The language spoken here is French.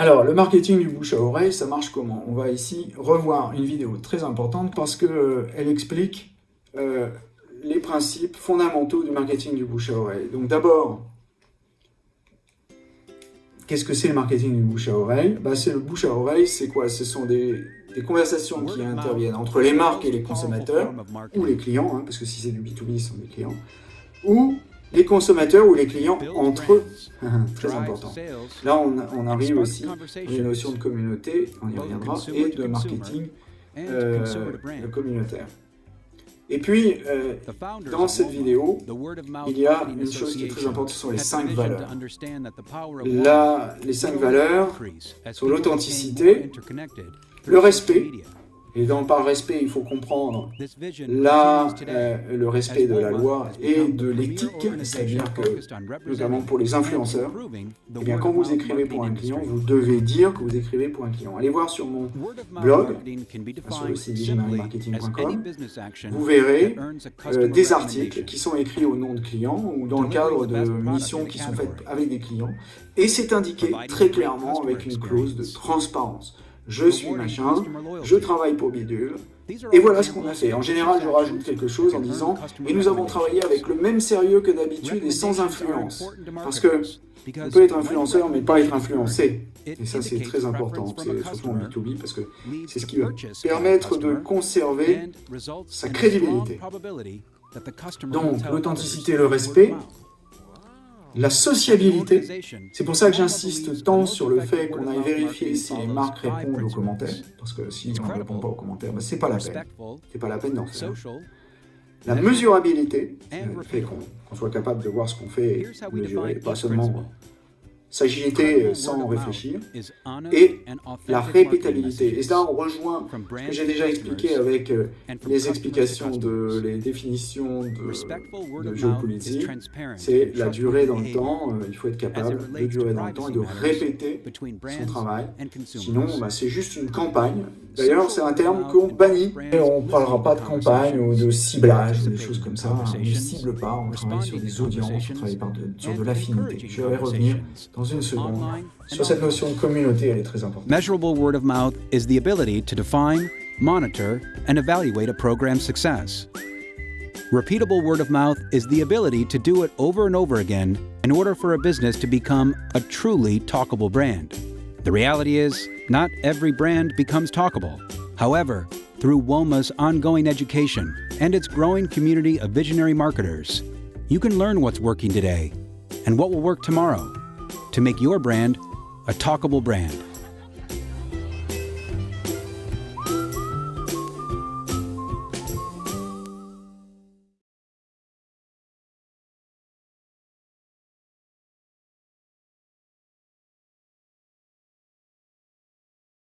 Alors, le marketing du bouche à oreille, ça marche comment? On va ici revoir une vidéo très importante parce qu'elle euh, explique euh, les principes fondamentaux du marketing du bouche à oreille. Donc d'abord, qu'est-ce que c'est le marketing du bouche à oreille? Bah, C'est le bouche à oreille, c'est quoi? Ce sont des, conversations qui interviennent entre les marques et les consommateurs, ou les clients, hein, parce que si c'est du B2B, ce sont des clients, ou les consommateurs ou les clients entre eux. Très important. Là, on, arrive aussi à une notion de communauté, on y reviendra, et de marketing euh, communautaire. Et puis, euh, dans cette vidéo, il y a une chose qui est très importante, ce sont les cinq valeurs. Là, les cinq valeurs sont l'authenticité, le respect, et dans par respect, il faut comprendre là euh, le respect de la loi et de l'éthique, c'est-à-dire que, notamment pour les influenceurs, eh bien, quand vous écrivez pour un client, vous devez dire que vous écrivez pour un client. Allez voir sur mon blog, sur le site marketing.com, vous verrez euh, des articles qui sont écrits au nom de clients ou dans le cadre de missions qui sont faites avec des clients, et c'est indiqué très clairement avec une clause de transparence je suis machin, je travaille pour Bidule, et voilà ce qu'on a fait. En général, je rajoute quelque chose en disant « Et nous avons travaillé avec le même sérieux que d'habitude et sans influence. » Parce que on peut être influenceur, mais pas être influencé. Et ça, c'est très important, c'est surtout en B2B, parce que c'est ce qui va permettre de conserver sa crédibilité. Donc, l'authenticité et le respect, la sociabilité, c'est pour ça que j'insiste tant sur le fait qu'on aille vérifier si les marques répondent aux commentaires, parce que si on ne répond pas aux commentaires, ben, c'est pas la peine. C'est pas la peine d'en faire. La mesurabilité, le fait qu'on soit capable de voir ce qu'on fait et mesurer, pas seulement s'agiliter sans réfléchir, et la répétabilité. Et ça, on rejoint ce que j'ai déjà expliqué avec euh, les explications de les définitions de, de géopolitique, c'est la durée dans le temps, euh, il faut être capable de durer dans le temps et de répéter son travail, sinon bah, c'est juste une campagne. D'ailleurs, c'est un terme qu'on bannit, et on ne parlera pas de campagne ou de ciblage, des choses comme ça, on ne cible pas, on travaille sur des audiences, on travaille sur de l'affinité. Je vais revenir dans une seconde sur cette notion de communauté, elle est très importante. Measurable word of mouth is the ability to define, monitor, and evaluate a program's success. Repeatable word of mouth is the ability to do it over and over again in order for a business to become a truly talkable brand. The reality is, not every brand becomes talkable. However, through WOMA's ongoing education and its growing community of visionary marketers, you can learn what's working today and what will work tomorrow to make your brand a talkable brand.